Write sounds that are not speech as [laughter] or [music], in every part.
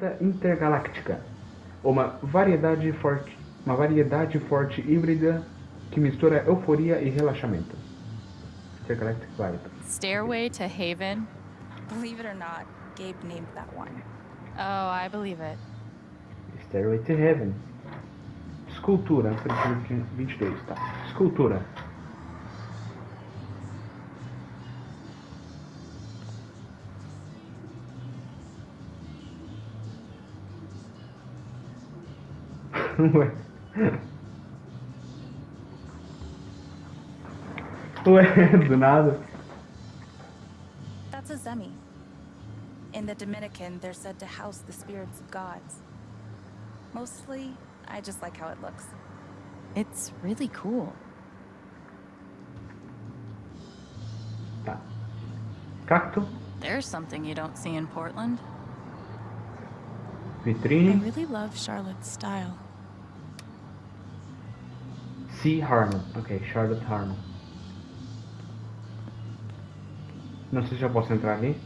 onda intergaláctica. Uma variedade forte, uma variedade forte híbrida que mistura euforia e relaxamento. Intergalactic Vibe. Stairway to Haven? Believe it or not, Gabe named that one. Oh, I believe it. Stairway to Heaven. Escultura, preciso que 22, tá. Escultura. Ué. Ué, do nada. That's a Zemi. In the Dominican, they're said to house the spirits of gods. Mostly, I just like how it looks. It's really cool. Tá. Cacto, There's something you don't see in Portland. I really love Charlotte's style. C. Harmon. Ok, Charlotte Harmon. Não sei se já posso entrar ali.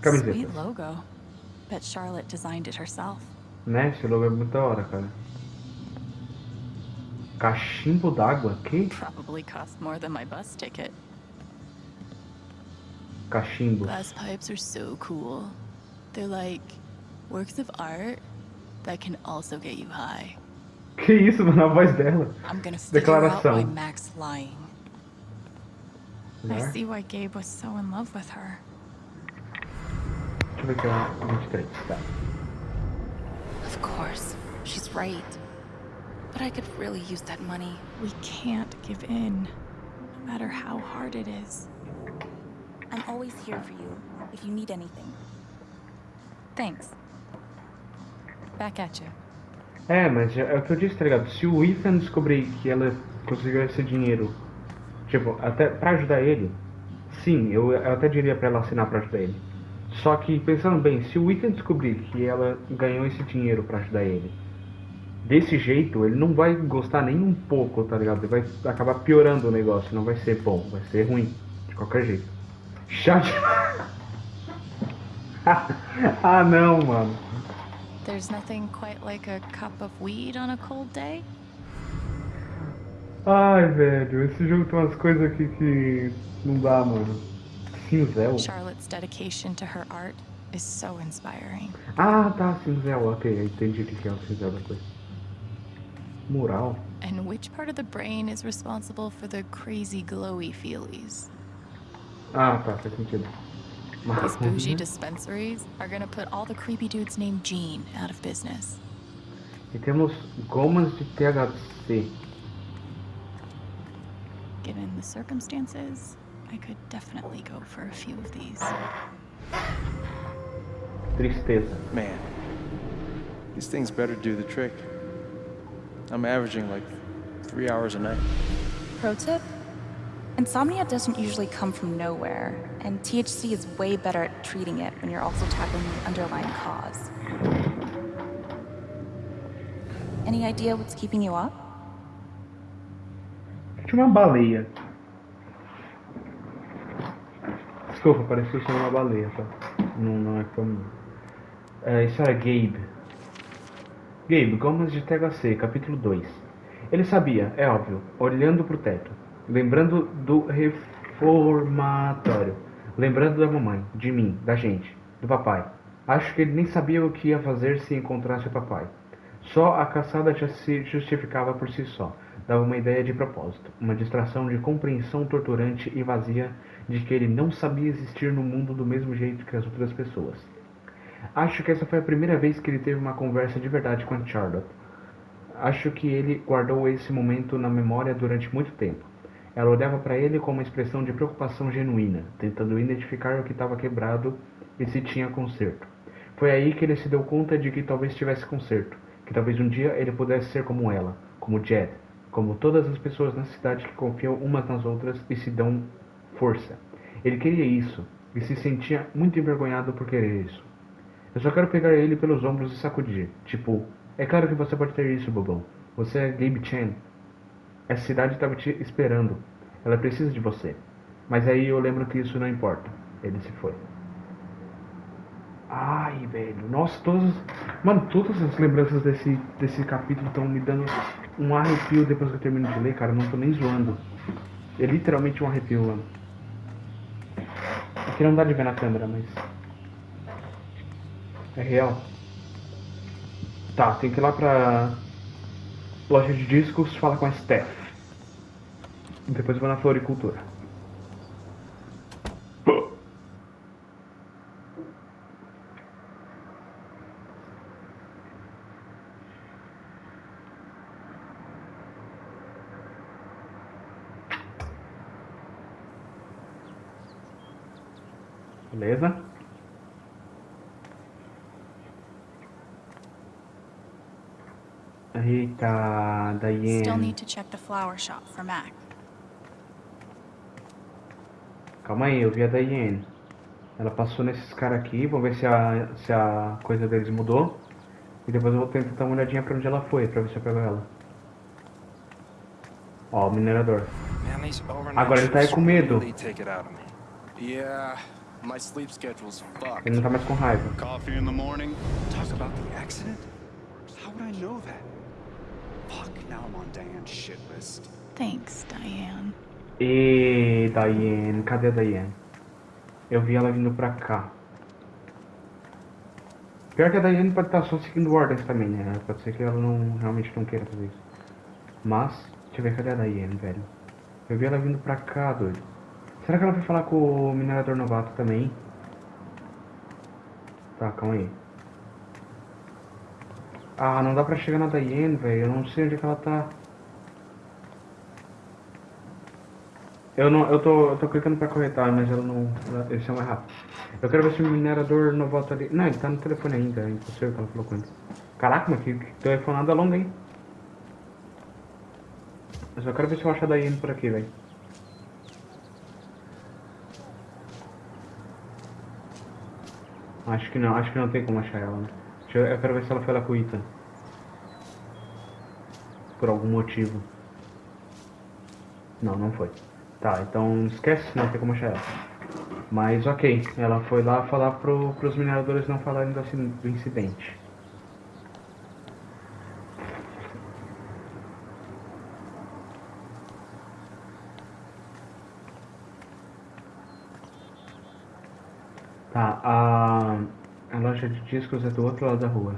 Camiseta. Sweet logo. Bet Charlotte designed it herself. Né? Esse logo é muito da hora, cara. Cachimbo d'água? Que? Probably cost more than my bus ticket. Cachimbo. Glass pipes are so cool. They're like works of art that can also get you high. Que isso, mano? A voz dela. Declaração. Mac's lying. I Né? see why Gabe was so in love with her. Deixa eu ver aqui, ó. 23. Tá. Of course, she's right. But I could really use that money. We can't give in, no matter how hard it is. I'm always here for you if you need anything. Thanks. Back at you. É, mas é o que eu disse, tá ligado? Se o Ethan descobrir que ela conseguiu esse dinheiro, tipo, até pra ajudar ele, sim, eu, eu até diria pra ela assinar pra ajudar ele. Só que, pensando bem, se o Ethan descobrir que ela ganhou esse dinheiro pra ajudar ele, desse jeito, ele não vai gostar nem um pouco, tá ligado? Ele vai acabar piorando o negócio, não vai ser bom, vai ser ruim, de qualquer jeito. Chato. [laughs] ah, não, mano. There's nothing quite like a cup of weed on a cold day? Ai, velho, esse jogo tem umas coisas aqui que não dá, mano. Cinzel? Charlotte's dedication to her art is so inspiring. Ah, tá, cinzel, ok, entendi o que é o cinzel da coisa. Mural? And which part of the brain is responsible for the crazy glowy feelies? Ah, tá, faz sentido. These mm-hmm. bougie dispensaries are gonna put all the creepy dudes named Gene out of business. E temos gomas de THC. Given the circumstances, I could definitely go for a few of these. Tristeza. Man, these things better do the trick. I'm averaging like three hours a night. Pro tip? Insomnia doesn't usually come from nowhere, and THC is way better at treating it when you're also tackling the underlying cause. Any idea what's keeping you up? Tinha uma baleia. Desculpa, parecia ser uma baleia, tá? Não, não é como. É, isso era Gabe. Gabe, Gomas de THC, capítulo 2. Ele sabia, é óbvio, olhando pro teto, lembrando do reformatório, lembrando da mamãe, de mim, da gente, do papai. Acho que ele nem sabia o que ia fazer se encontrasse o papai. Só a caçada já se justificava por si só. Dava uma ideia de propósito, uma distração de compreensão torturante e vazia de que ele não sabia existir no mundo do mesmo jeito que as outras pessoas. Acho que essa foi a primeira vez que ele teve uma conversa de verdade com a Charlotte. Acho que ele guardou esse momento na memória durante muito tempo. Ela olhava para ele com uma expressão de preocupação genuína, tentando identificar o que estava quebrado e se tinha conserto. Foi aí que ele se deu conta de que talvez tivesse conserto, que talvez um dia ele pudesse ser como ela, como Jed, como todas as pessoas na cidade que confiam umas nas outras e se dão força. Ele queria isso e se sentia muito envergonhado por querer isso. Eu só quero pegar ele pelos ombros e sacudir. Tipo, é claro que você pode ter isso, bobão. Você é Gabe Chan. Essa cidade estava te esperando. Ela precisa de você. Mas aí eu lembro que isso não importa. Ele se foi. Ai, velho. Nossa, todas. Mano, todas as lembranças desse, desse capítulo estão me dando um arrepio depois que eu termino de ler, cara. Eu não tô nem zoando. É literalmente um arrepio, mano. Aqui não dá de ver na câmera, mas. É real. Tá, tem que ir lá pra. Loja de discos, fala com a Steph. Depois eu vou na floricultura. Beleza? Eita, Still Diane. need to check the flower shop for Mac. Calma aí, eu vi a Diane. Ela passou nesses caras aqui, vamos ver se a, se a coisa deles mudou. E depois eu vou tentar dar uma olhadinha pra onde ela foi, pra ver se eu pego ela. Ó, o minerador. Agora ele tá aí com medo. Ele não tá mais com raiva. Coffee in the morning. Talk about the accident? How would I know that? Fuck, now I'm on Diane's shit list. Thanks, Diane. E Diane, cadê a Diane? Eu vi ela vindo pra cá. Pior que a Diane pode estar só seguindo ordens também, né? Pode ser que ela não realmente não queira fazer isso. Mas, deixa eu ver, cadê a Diane, velho? Eu vi ela vindo pra cá, doido. Será que ela vai falar com o minerador novato também? Tá, calma aí. Ah, não dá pra chegar na Diane, velho. Eu não sei onde é que ela tá. Eu não, eu tô, eu tô clicando pra corretar, mas ela não, ela- esse é rápido. Eu quero ver se o minerador não volta ali. Não, ele tá no telefone ainda, é impossível que ela falou com ele. Caraca, mas que, que telefonada longa, hein? Eu só quero ver se eu acho a Daiane por aqui, velho. Acho que não, acho que não tem como achar ela, né? Eu, quero ver se ela foi Ethan. Por algum motivo. Não, não foi. Tá, então esquece, não tem como achar ela. Mas ok, ela foi lá falar pro, pros mineradores não falarem do, incidente. Tá, a loja de discos é do outro lado da rua.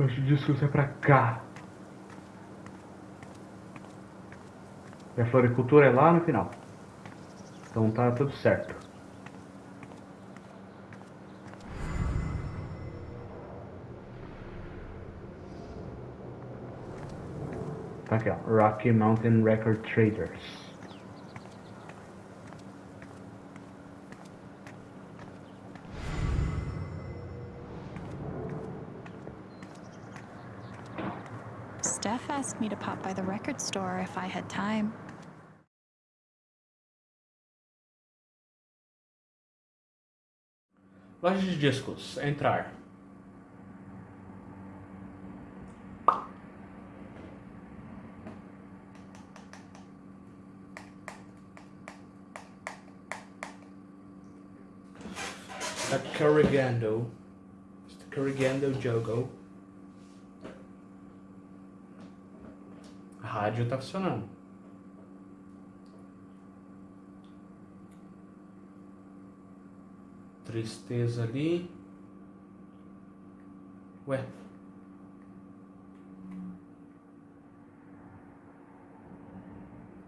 Loja de discos é pra cá. E a floricultura é lá no final. Então tá tudo certo. Rocky Mountain Record Traders. Steph asked me to pop by the record store if I had time. Loja de discos, entrar. Carrigando. Carrigando Jogo. A rádio tá funcionando. Tristeza ali. Ué.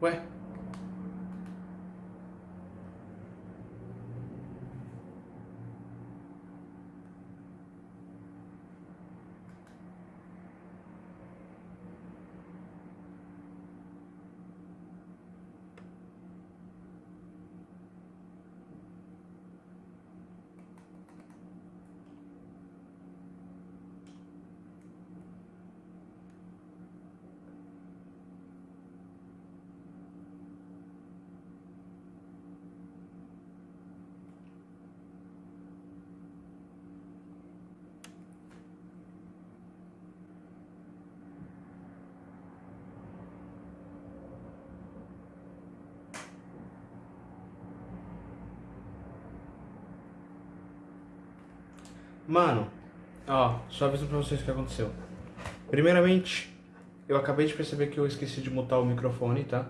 Ué. Mano, ó, só aviso pra vocês o que aconteceu. Primeiramente, eu acabei de perceber que eu esqueci de mutar o microfone, tá?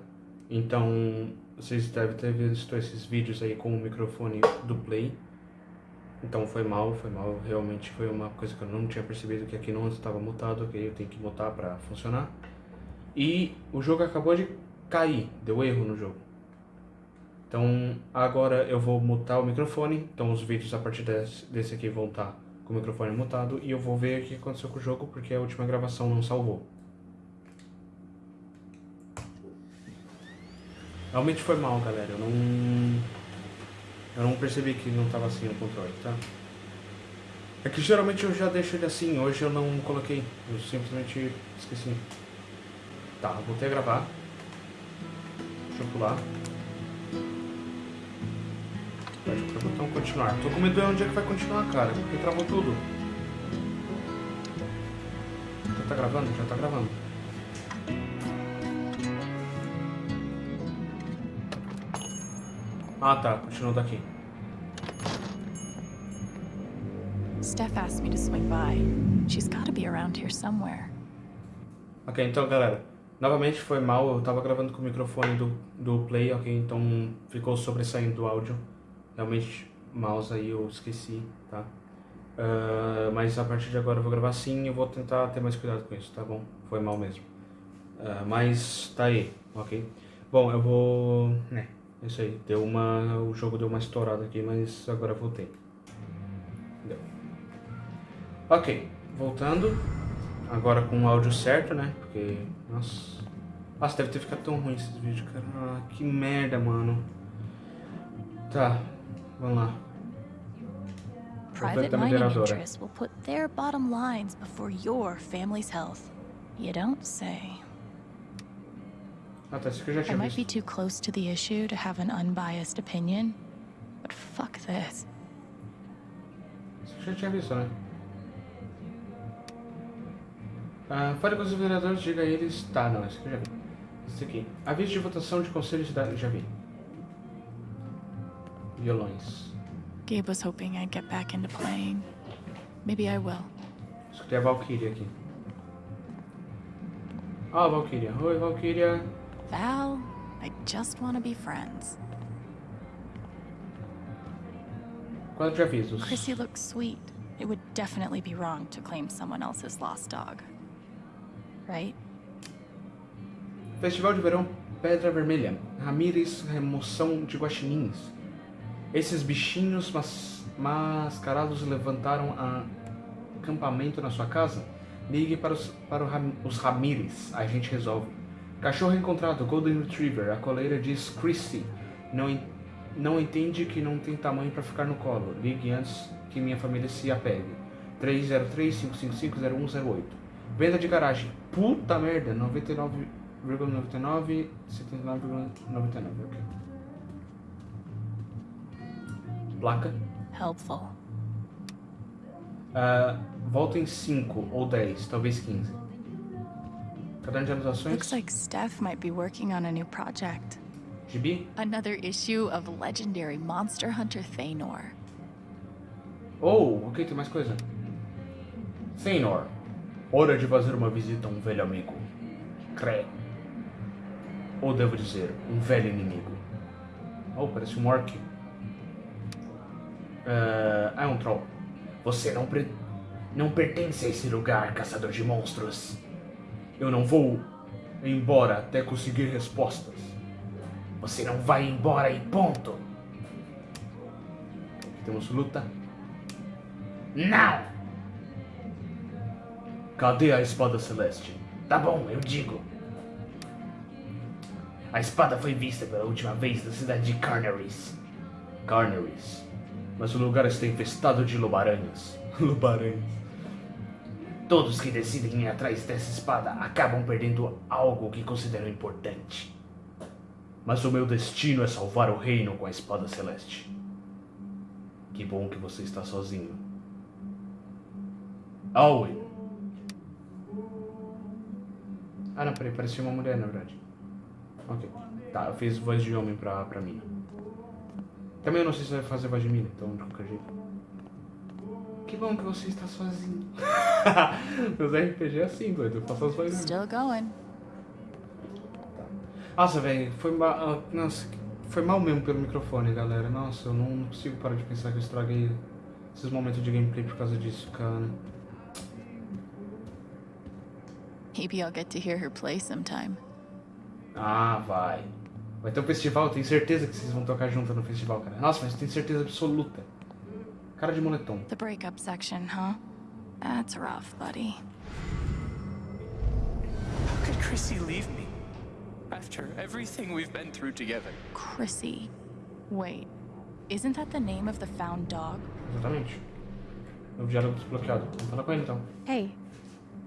Então, vocês devem ter visto esses vídeos aí com o microfone do Play. Então foi mal, foi mal, realmente foi uma coisa que eu não tinha percebido que aqui não estava mutado, ok? Eu tenho que mutar pra funcionar. E o jogo acabou de cair, deu erro no jogo. Então agora eu vou mutar o microfone, então os vídeos a partir desse, desse aqui vão estar com o microfone mutado e eu vou ver o que aconteceu com o jogo porque a última gravação não salvou. Realmente foi mal, galera. Eu não. Eu não percebi que não tava assim no controle, tá? É que geralmente eu já deixo ele assim, hoje eu não coloquei. Eu simplesmente esqueci. Tá, voltei a gravar. Deixa eu pular. Continuar. Tô com medo de onde é que vai continuar, cara. Porque travou tudo. Já tá gravando? Já tá gravando. Ah tá, continuou daqui. Steph asked me to swing by. She's gotta be around here somewhere. Ok, então galera, novamente foi mal, eu tava gravando com o microfone do, do Play, ok? Então ficou sobressaindo do áudio. Realmente, mouse aí eu esqueci, tá? Uh, mas a partir de agora eu vou gravar sim eu vou tentar ter mais cuidado com isso, tá bom? Foi mal mesmo. Uh, mas tá aí, ok? Bom, eu vou... né, é isso aí. Deu uma... o jogo deu uma estourada aqui, mas agora eu voltei. Deu. Ok, voltando. Agora com o áudio certo, né? Porque, nossa... Nossa, deve ter ficado tão ruim esses vídeos, cara. Ah, que merda, mano. Tá, vamos lá. Private mining interests will put their bottom lines before your family's health. You don't say. Tá, isso aqui eu já I might be too close to the issue to have an unbiased opinion, but fuck this. Isso aqui eu já tinha visto. Ah, fale com os vereadores, diga a eles... Tá, não, isso aqui eu já vi. Isso aqui. Aviso de votação de conselho de cidade, já vi. Violões. Gabe was hoping I'd get back into playing. Maybe I will. Escutei a Valkyria aqui. Ó, a Valkyria. Oi, Valkyria. Val, I just want to be friends. Quadro de avisos. Chrissy looks sweet. It would definitely be wrong to claim someone else's lost dog. Right? Festival de Verão Pedra Vermelha. Ramírez Remoção de Guaxinins. Esses bichinhos mas, mascarados levantaram acampamento na sua casa? Ligue para os, para os Ramírez, a gente resolve. Cachorro encontrado, Golden Retriever. A coleira diz Chrissy. Não, não entende que não tem tamanho para ficar no colo. Ligue antes que minha família se apegue. 303-555-0108. Venda de garagem. Puta merda. 99,99, 79,99. Ok. Placa. Helpful. Ah, volta em 5 ou 10, talvez 15. Caderno de anotações. Looks like Steph might be working on a new project. Gibi. Another issue of legendary monster hunter Thanor. Oh, ok, tem mais coisa. Senhor, hora de fazer uma visita a um velho amigo. Cré. Ou devo dizer, um velho inimigo. Oh, parece um orc. Ah, é um troll. Você não, não pertence a esse lugar, caçador de monstros. Eu não vou embora até conseguir respostas. Você não vai embora e ponto. Temos luta. Não! Cadê a espada celeste? Tá bom, eu digo. A espada foi vista pela última vez na cidade de Carnaries. Carnaries. Mas o lugar está infestado de lobaranhas. [laughs] lobaranhas. Todos que decidem ir atrás dessa espada acabam perdendo algo que consideram importante. Mas o meu destino é salvar o reino com a espada celeste. Que bom que você está sozinho. Owen. Ah, não, peraí, parecia uma mulher, na verdade. Ok. Tá, eu fiz voz de homem pra, pra mina. Também eu não sei se vai fazer voz de mina, então de qualquer jeito. Que bom que você está sozinho. [laughs] Meus RPG é assim, doido. Eu faço as coisas. Still going. Nossa, velho, foi mal. Nossa, foi mal mesmo pelo microfone, galera. Nossa, eu não consigo parar de pensar que eu estraguei esses momentos de gameplay por causa disso, cara. Maybe I'll get to hear her play sometime. Ah, vai. Vai ter um festival, tenho certeza que vocês vão tocar junto no festival, cara. Nossa, mas tenho certeza absoluta. Cara de moletom. The breakup section, huh? That's rough, buddy. How could Chrissy leave me? After everything we've been through together. Chrissy. Wait, isn't that the name of the found dog? Exatamente. Meu diálogo desbloqueado. Vamos falar com ele então. Hey,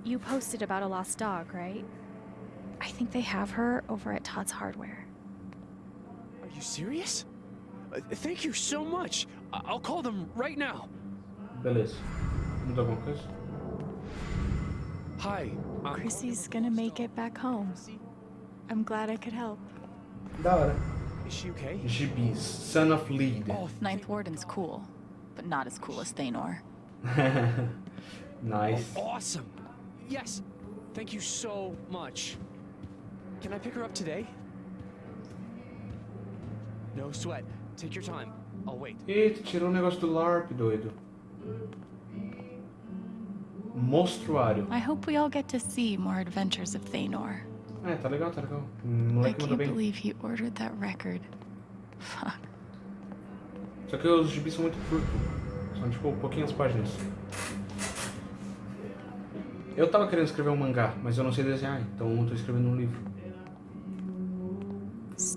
you posted about a lost dog, right? I think they have her over at Todd's Hardware. Are you serious? Uh, thank you so much. I- I'll call them right now. Beleza. Mudou alguma coisa? Hi. I'm Chrissy's gonna make it back home. I'm glad I could help. Da hora. Is she okay? Gibis, Son of Lead. Oh, Ninth Warden's cool, but not as cool as Thanor. [laughs] nice. awesome. Yes. Thank you so much. Can I pick her up today? No sweat. Take your time. I'll wait. Eita, tirou o negócio do LARP, doido. Monstruário. I hope we all get to see more adventures of Thanor. É, tá legal, tá legal. I moleque mandou can't bem. believe he ordered that record. Fuck. Só que os gibis são muito curtos. São tipo pouquinhas páginas. Eu tava querendo escrever um mangá, mas eu não sei desenhar, então eu tô escrevendo um livro.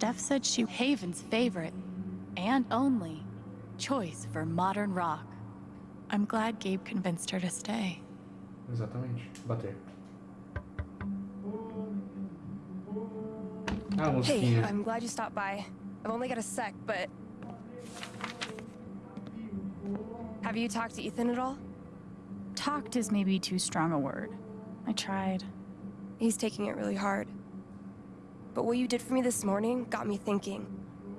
Steph said she Haven's favorite and only choice for modern rock. I'm glad Gabe convinced her to stay. Exatamente. Bater. Ah, Hey. I'm glad you stopped by. I've only got a sec, but. Have you talked to Ethan at all? Talked is maybe too strong a word. I tried. He's taking it really hard. But what you did for me this morning got me thinking.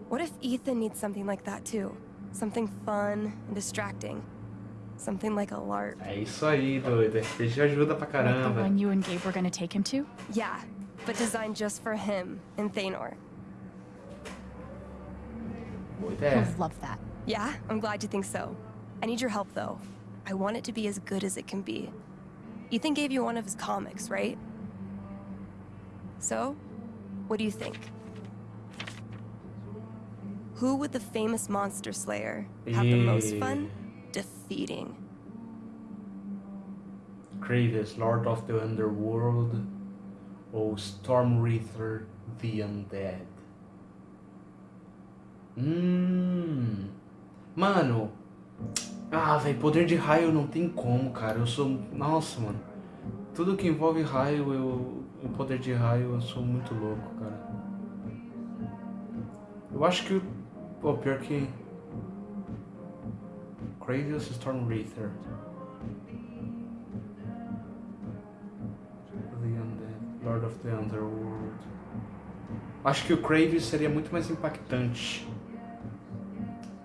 What if Ethan needs something like that too? Something fun and distracting. Something like a LARP. É isso aí, doido. RPG ajuda pra Like the one you and Gabe were gonna take him to? Yeah, but designed just for him and Thanor. Boa ideia. He'll love that. Yeah, I'm glad you think so. I need your help though. I want it to be as good as it can be. Ethan gave you one of his comics, right? So, what do you think? Who would the famous monster slayer have the most fun defeating? Kravis, Lord of the Underworld ou Storm Reaper the Undead? Hum. Mano. Ah, velho, poder de raio não tem como, cara. Eu sou. Nossa, mano. Tudo que envolve raio, eu. O poder de raio, eu sou muito louco, cara. Eu acho que o. Pô, pior que. Kravis Storm Undead, Lord of the Underworld. Acho que o Kravis seria muito mais impactante.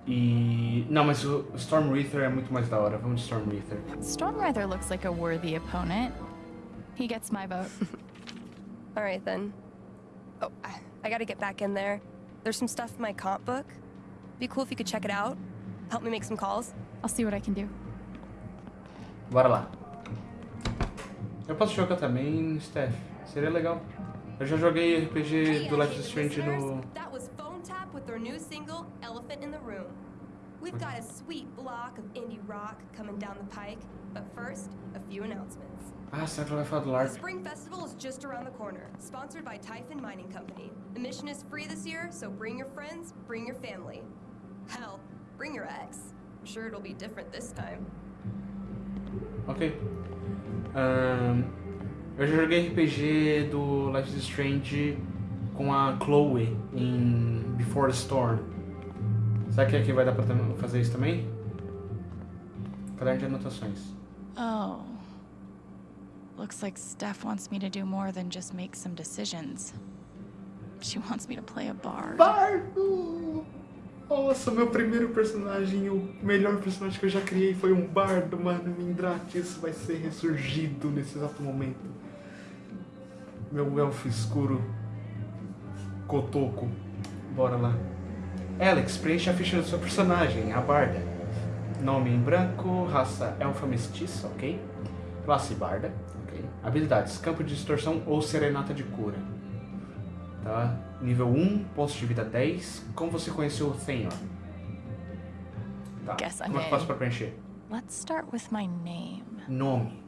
E. Não, mas o Storm Reaper é muito mais da hora. Vamos de Storm Reaper. Stormrather looks like a worthy opponent. He gets my vote. [laughs] All right then. Oh, I, I gotta get back in there. There's some stuff in my comp book. Be cool if you could check it out. Help me make some calls. I'll see what I can do. Bora lá. Eu posso jogar também, Steph. Seria legal. Eu já joguei RPG do Life is Strange no. That was Phone Tap with their new single, Elephant in the Room. We've got a sweet block of indie rock coming down the pike, but first, a few announcements. Ah, será que ela vai falar do The LARP? Spring Festival is just around the corner, sponsored by Typhon Mining Company. Admission is free this year, so bring your friends, bring your family. Hell, bring your ex. I'm sure it'll be different this time. Ok. Ahn, eu já joguei RPG do Life is Strange com a Chloe em Before the Storm. Será que aqui vai dar pra fazer isso também? Caderno de anotações. Oh. Looks like Steph wants me to do more than just make some decisions. She wants me to play a bard. Bardo! Nossa, meu primeiro personagem, o melhor personagem que eu já criei foi um bardo, mano. Mindrates vai ser ressurgido nesse exato momento. Meu elfo escuro. Cotoco. Bora lá. Alex, preencha a ficha do seu personagem, a barda. Nome em branco, raça elfa mestiça, ok? Classe barda? Habilidades, campo de distorção ou serenata de cura. Tá? Nível 1, pontos de vida 10. Como você conheceu o Thenor? Tá. Guess Como é que faço pra preencher? Let's start with my name. Nome.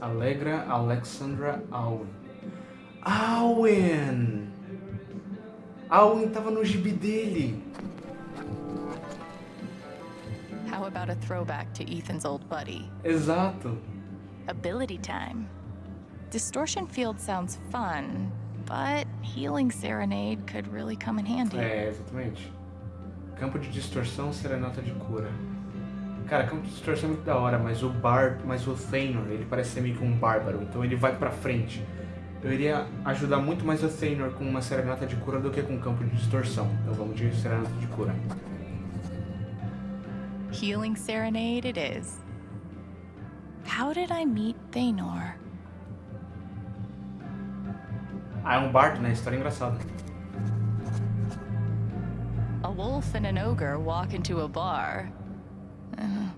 Alegra Alexandra Alwyn. Alwyn! Alwyn tava no gibi dele. How about a throwback to Ethan's old buddy? Exato. Ability time. Distortion field sounds fun, but healing serenade could really come in handy. É, exatamente. Campo de distorção, serenata de cura. Cara, campo de distorção é muito da hora, mas o Bar, mas o Thanor, ele parece ser meio que um bárbaro, então ele vai pra frente. Eu iria ajudar muito mais o Thanor com uma serenata de cura do que com campo de distorção. Então vamos de serenata de cura. Healing serenade it is. How did I meet Thanor? Ah, é um bardo, né? História engraçada. A wolf and an ogre walk into a bar. Uh,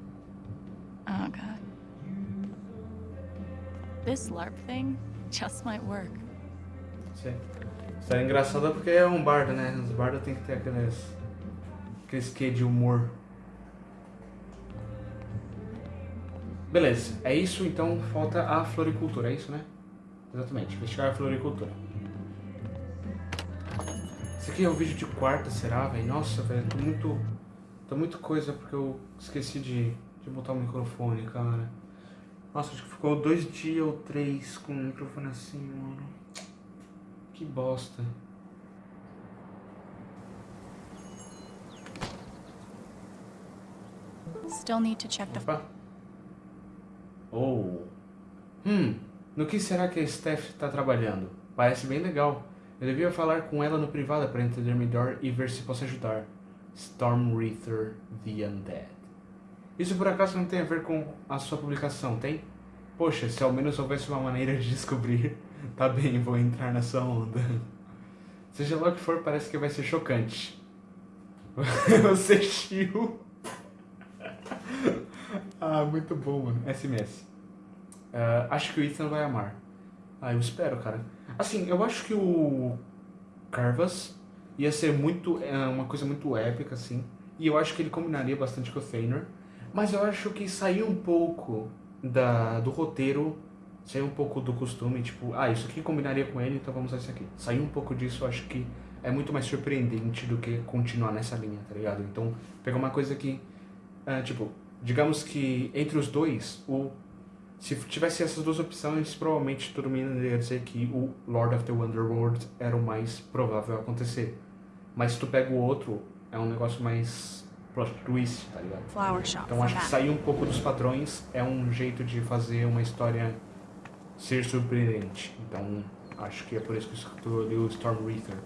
oh god. This LARP thing just might work. Sim. História engraçada porque é um bardo, né? Os bardos tem que ter aqueles... Aqueles quê de humor. Beleza, é isso, então falta a floricultura, é isso, né? Exatamente, investigar a floricultura. Esse aqui é o vídeo de quarta, será, velho? Nossa, velho, tô muito... Tô muito coisa porque eu esqueci de, de botar o microfone, cara. Nossa, acho que ficou dois dias ou três com o microfone assim, mano. Que bosta. Still need to check the Opa. Oh. Hum, no que será que a Steph está trabalhando? Parece bem legal. Eu devia falar com ela no privado para entender melhor e ver se posso ajudar. Storm The Undead. Isso por acaso não tem a ver com a sua publicação, tem? Poxa, se ao menos houvesse uma maneira de descobrir. [laughs] Tá bem, vou entrar nessa onda. Seja lá o que for, parece que vai ser chocante. [laughs] Você [laughs] chiu. Ah, muito bom, mano. SMS. Ah, acho que o Ethan vai amar. Ah, eu espero, cara. Assim, eu acho que o Carvas ia ser muito é, uma coisa muito épica, assim. E eu acho que ele combinaria bastante com o Thanor. Mas eu acho que saiu um pouco da, do roteiro, saiu um pouco do costume, tipo, ah, isso aqui combinaria com ele, então vamos usar isso aqui. Saiu um pouco disso, eu acho que é muito mais surpreendente do que continuar nessa linha, tá ligado? Então, pegar uma coisa que, ah, tipo, digamos que entre os dois, o se tivesse essas duas opções, provavelmente todo mundo ia dizer que o Lord of the Wonderworld era o mais provável acontecer. Mas se tu pega o outro, é um negócio mais plot twist, tá ligado? Flower shop Então acho que sair um pouco dos padrões é um jeito de fazer uma história ser surpreendente. Então acho que é por isso que eu escolhi o Storm Reaper.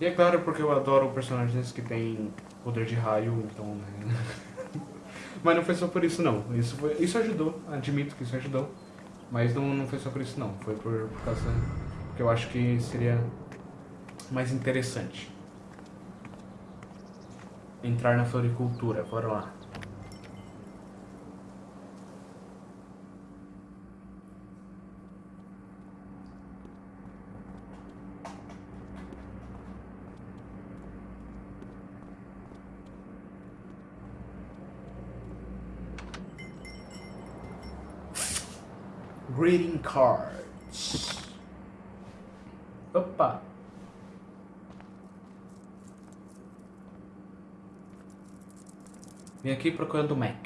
E é claro porque eu adoro personagens que têm poder de raio, então né? [laughs] Mas não foi só por isso não. Isso, foi, isso ajudou, admito que isso ajudou. Mas não, não foi só por isso não. Foi por, por causa que eu acho que seria mais interessante. Entrar na floricultura, bora lá. Greeting cards. Opa! Vim aqui procurando o Mac.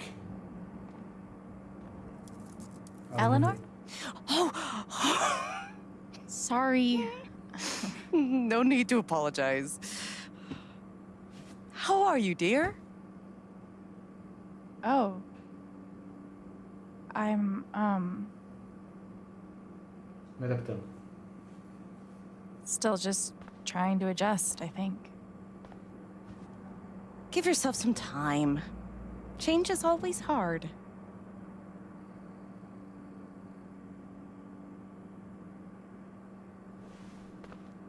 Eleanor? Oh, sorry. [laughs] no need to apologize. How are you, dear? Oh. I'm, um, Me adaptando. Still just trying to adjust, I think. Give yourself some time. Change is always hard.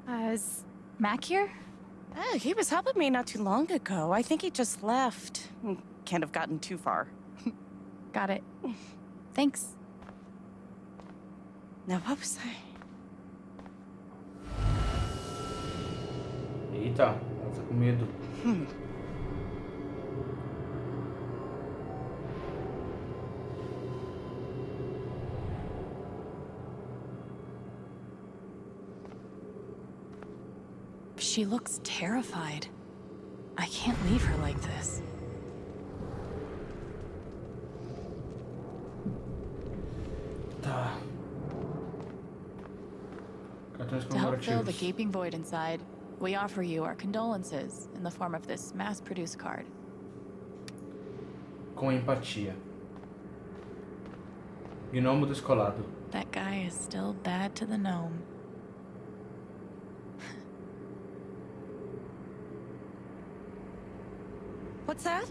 Uh, is Mac here? Oh, he was helping me not too long ago. I think he just left. Can't have gotten too far. Got it. Thanks. Now, what was I? Eita, ela tá com medo. Hmm. She looks terrified. I can't leave her like this. Tá. Cartões To help fill the comemorativos. Gaping void inside, we offer you our condolences in the form of this mass-produced card. Com empatia. Gnomo descolado. That guy is still bad to the gnome. [laughs] What's that?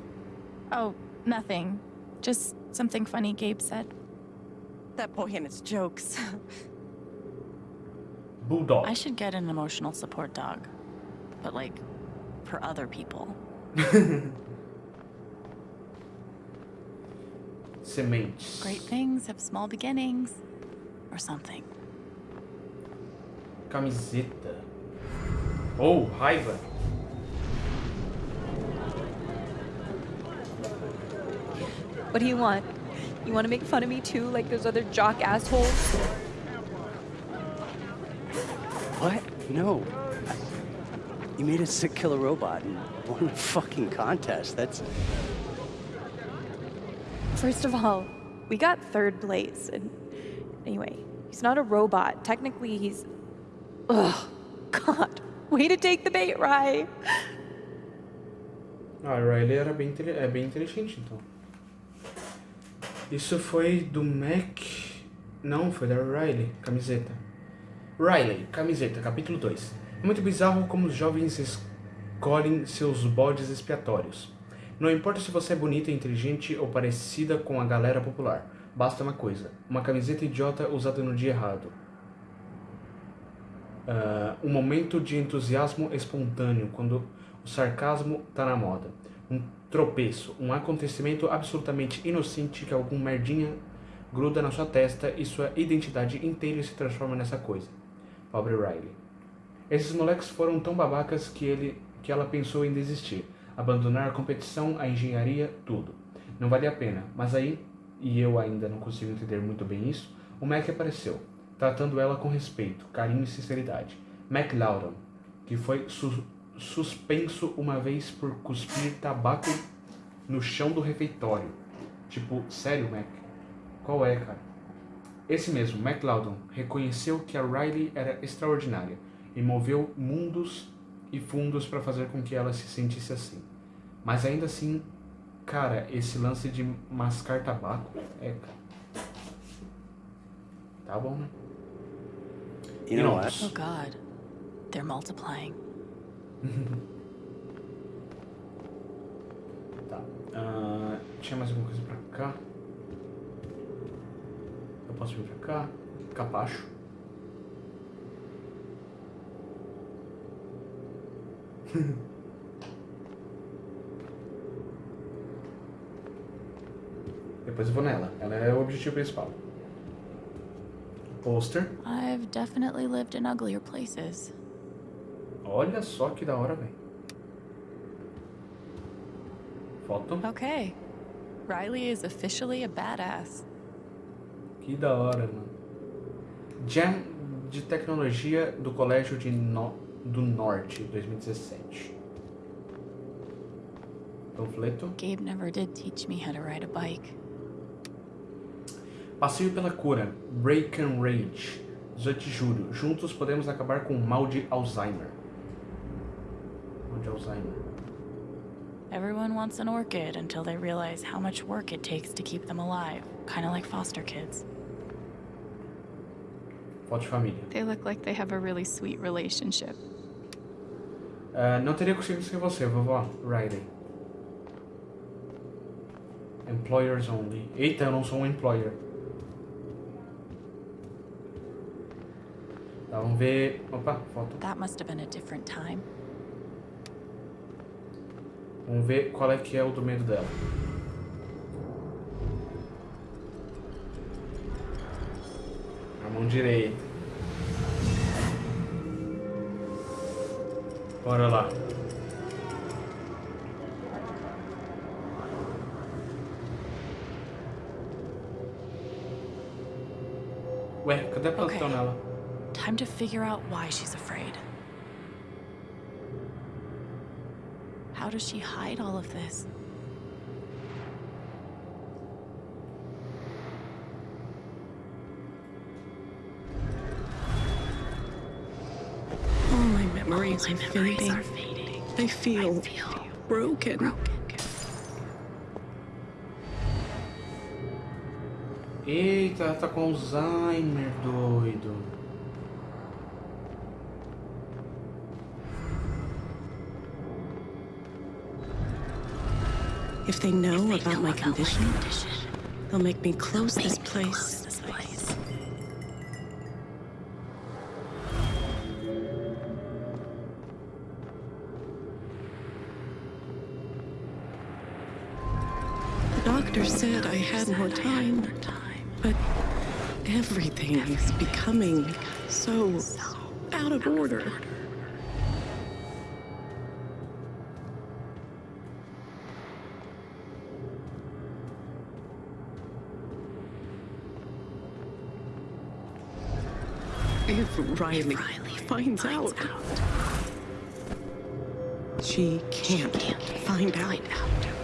Oh, nothing. Just something funny Gabe said. That boy and his jokes. [laughs] Bulldog. I should get an emotional support dog. But like, for other people. [laughs] Sementes. Great things have small beginnings. Or something. Camiseta. Oh, raiva. What do you want? You want to make fun of me too, like those other jock assholes? What? No. You made us a killer robot and won a fucking contest. That's. First of all, we got third place, and anyway, he's not a robot. Technically, he's. Ugh, God, [laughs] way to take the bait, Rye. Ah, Riley era bem, intele- é bem inteligente, então. Isso foi do Mac. Não, foi da Riley, camiseta. Riley, camiseta, capítulo 2. É muito bizarro como os jovens escolhem seus bodes expiatórios. Não importa se você é bonita, inteligente ou parecida com a galera popular. Basta uma coisa: uma camiseta idiota usada no dia errado. Ah, um momento de entusiasmo espontâneo, quando o sarcasmo tá na moda. Um tropeço, um acontecimento absolutamente inocente que algum merdinha gruda na sua testa e sua identidade inteira se transforma nessa coisa. Pobre Riley. Esses moleques foram tão babacas que, ele, que ela pensou em desistir, abandonar a competição, a engenharia, tudo. Não valia a pena, mas aí, e eu ainda não consigo entender muito bem isso, o Mac apareceu, tratando ela com respeito, carinho e sinceridade. Mac Loudon, que foi su- suspenso uma vez por cuspir tabaco no chão do refeitório. Tipo, sério, Mac? Qual é, cara? Esse mesmo, Mac Loudon, reconheceu que a Riley era extraordinária e moveu mundos e fundos para fazer com que ela se sentisse assim. Mas ainda assim, cara, esse lance de mascar tabaco é. cara. Tá bom, né? You know what? Oh god. They're multiplying. [laughs] Tá. Ah, tinha mais alguma coisa pra cá? Eu posso vir pra cá? Capacho. [laughs] Depois eu vou nela. Ela é o objetivo principal. Pôster. I've definitely lived in uglier places. Olha só que da hora, velho. Foto. Okay. Riley is officially a badass. Que da hora, mano. Jam de Tecnologia do Colégio de No- do Norte, 2017. Panfleto. Gabe never did teach me how to ride a bike. Passeio pela cura. Break and Rage. 18 de julho. Juntos podemos acabar com o mal de Alzheimer. Mal de Alzheimer. Everyone wants an orchid until they realize how much work it takes to keep them alive, kind of like foster kids. Foto de família. They look like they have a really sweet relationship. Ah, não teria conseguido ser você, vovó. Riley. Employers only. Eita, eu não sou um employer. Tá, vamos ver. Opa, foto. That must have been a different time. Vamos ver qual é que é o do medo dela. Mão direita. Bora lá. Ué, cadê a pelotão Okay. nela? Time to figure out why she's afraid. How does she hide all of this? Memories, are, fading. I feel, broken. Eita, ela tá com Alzheimer, doido. If they know about my condition, they'll make me close this place. The more time, but everything is becoming so out of order. If Riley, finds, out, she can't, find out.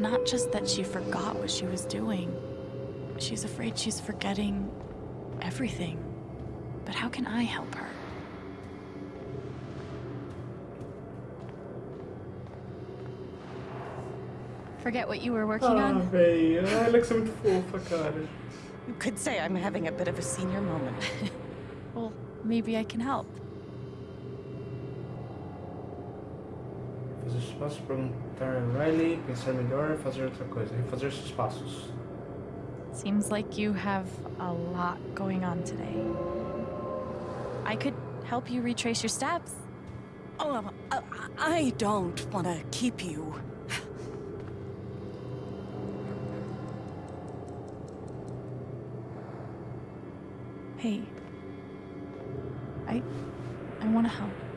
Not just that she forgot what she was doing. She's afraid she's forgetting everything. But how can I help her? Forget what you were working Ah, on? velho. A Alex é muito fofa, cara. You could say I'm having a bit of a senior moment. [laughs] Well, maybe I can help. Os passos, perguntar a Riley, pensar melhor, fazer outra coisa. Refazer os passos. Seems like you have a lot going on today. I could help you retrace your steps. Oh, um, I, I don't want to keep you. Hey. I I want to help.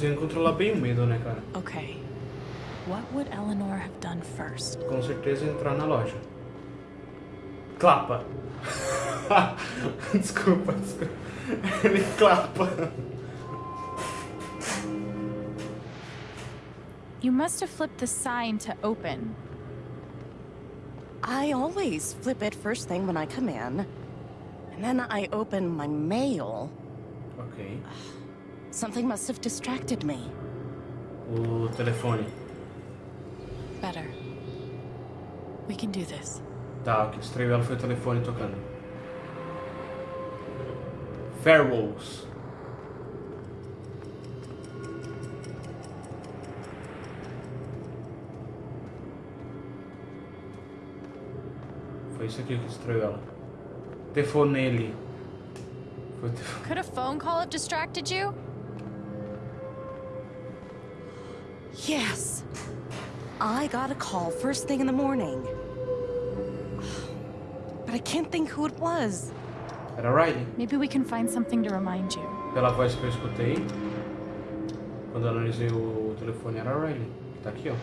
Conseguindo controlar bem o medo, né, cara? Okay. What would Eleanor have done first? Com certeza entrar na loja. Clapa. [laughs] desculpa, desculpa. Ele clapa. You must have flipped the sign to open. I always flip it first thing when I come in. And then I open my mail. Ok. Something must have distracted me. Uh, o telefone. Better. We can do this. Tá, o que distraiu ela foi o telefone tocando. Farewells. Foi isso aqui que distraiu ela. Telefonele. Foi Could a phone call have distracted you? Yes. I got a call first thing in the morning. But I can't think who it was. Era Riley. Maybe we can find something to remind you. Pela voz que eu escutei, quando eu analisei o telefone, era Riley. Que tá aqui, ó.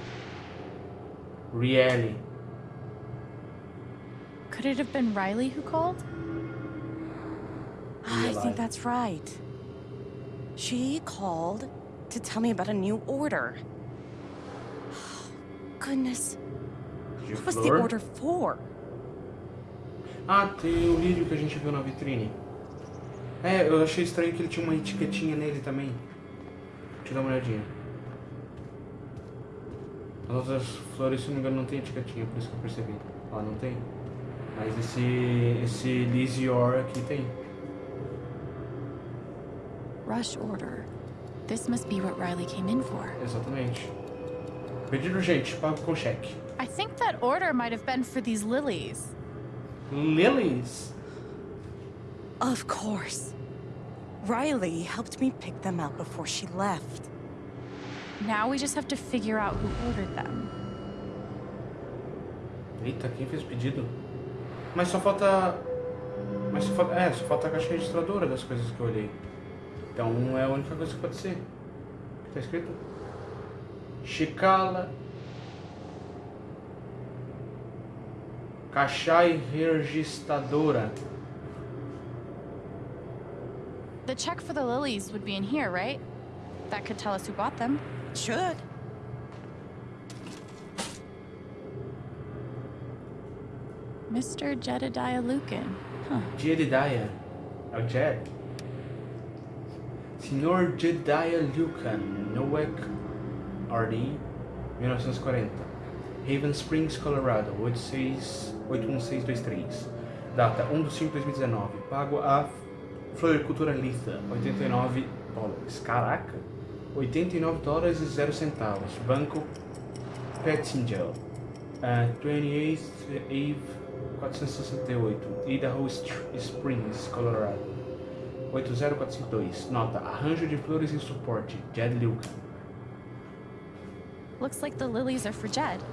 Rielly. Could it have been Riley who called? I think that's right. She called to tell me about a new order. Goodness. What was the order for? Ah, tem o lírio que a gente viu na vitrine. É, eu achei estranho que ele tinha uma etiquetinha nele também. Deixa eu dar uma olhadinha. As outras flores, se não me engano, não tem etiquetinha, por isso que eu percebi. Ó, não tem. Mas esse, esse Lisior aqui tem. Rush order. This must be what Riley came in for. Exatamente. Pedido urgente, pago com cheque. I think that order might have been for these lilies. Lilies? Of course. Riley helped me pick them out before she left. Now we just have to figure out who ordered them. Eita, quem fez o pedido? Mas só falta. Mas só falta. É, só falta a caixa registradora das coisas que eu olhei. Então é a única coisa que pode ser. O que tá escrito? Chicala. Caixa registradora. The check for the lilies would be in here, right? That could tell us who bought them. It Should. Mr. Jedediah Lucan. Huh. Jedediah. É o Jed. Senhor Jedediah Lucan, Nowak RD, 1940. Haven Springs, Colorado, 86 81623. Data 1 de 5 de 2019. Pago a Floricultura Litha, 89 dólares. Caraca! 89 dólares e 0 centavos. Banco Pettingel. Uh, 28th Ave 468. Idaho Springs, Colorado. 80452. Nota: Arranjo de flores e suporte. Jed Lucan. Looks like the lilies are for Jed.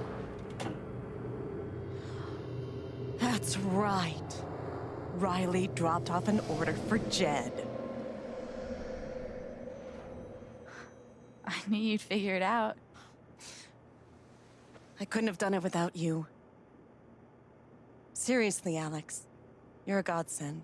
That's right. Riley dropped off an order for Jed. I knew you'd figure it out. I couldn't have done it without you. Seriously, Alex. You're a godsend.